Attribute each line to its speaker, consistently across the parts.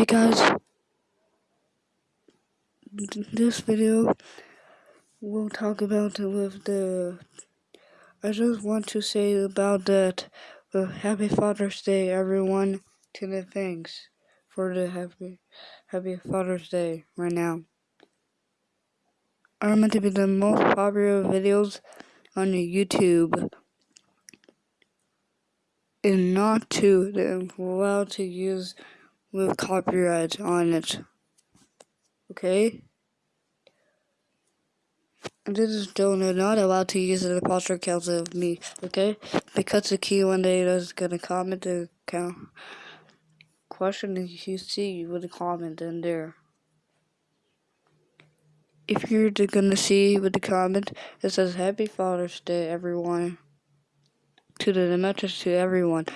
Speaker 1: Hey guys, this video we'll talk about with the. I just want to say about that. Uh, happy Father's Day, everyone. To the thanks for the happy, happy Father's Day right now. Are meant to be the most popular videos on YouTube and not to allowed to use with copyright on it. Okay? And this is still not allowed to use the imposter accounts of me, okay? Because the key one day is gonna comment the account question you see with a comment in there. If you're gonna see with the comment, it says Happy Father's Day, everyone. To the message to everyone.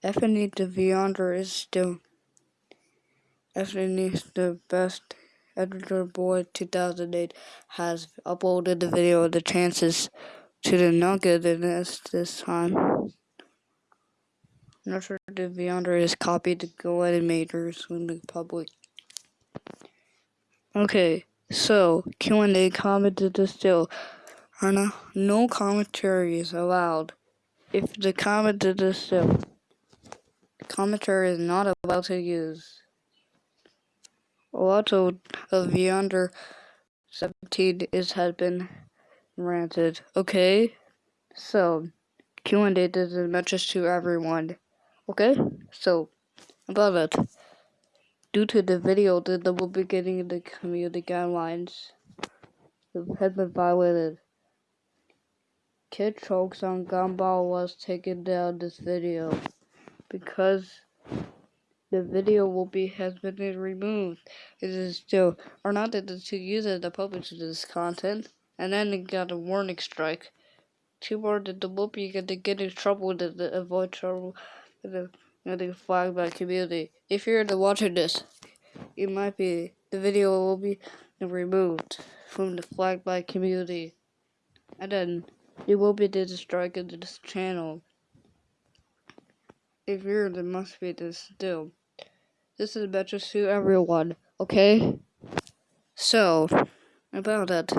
Speaker 1: The Beyonder is still Anthony the best editor boy 2008 has uploaded the video of the chances to the not good this this time. Not sure the Beyonder is copied to go animators in the public. Okay, so Q&A commented to still no, no commentary is allowed. If the comment is still commentary is not allowed to use a lot of, the under 17 is has been ranted. Okay, so Q&A does a message to everyone. Okay, so about it. Due to the video that will be getting the community guidelines has been violated. Kid chokes on Gumball was taken down this video because the video will be has been removed. It is still or not that the two users that published this content, and then it got a warning strike. Two more that the will be going to get in trouble the avoid trouble with the, with the flag by community. If you're the watching this, it might be the video will be removed from the flag by community, and then it will be the strike of this channel if you're the must be this still. This is better to everyone, okay? So, about it.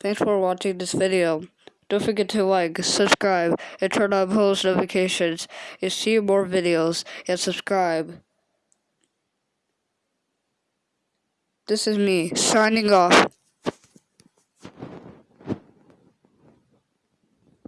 Speaker 1: Thanks for watching this video. Don't forget to like, subscribe, and turn on post notifications and see more videos and subscribe. This is me signing off.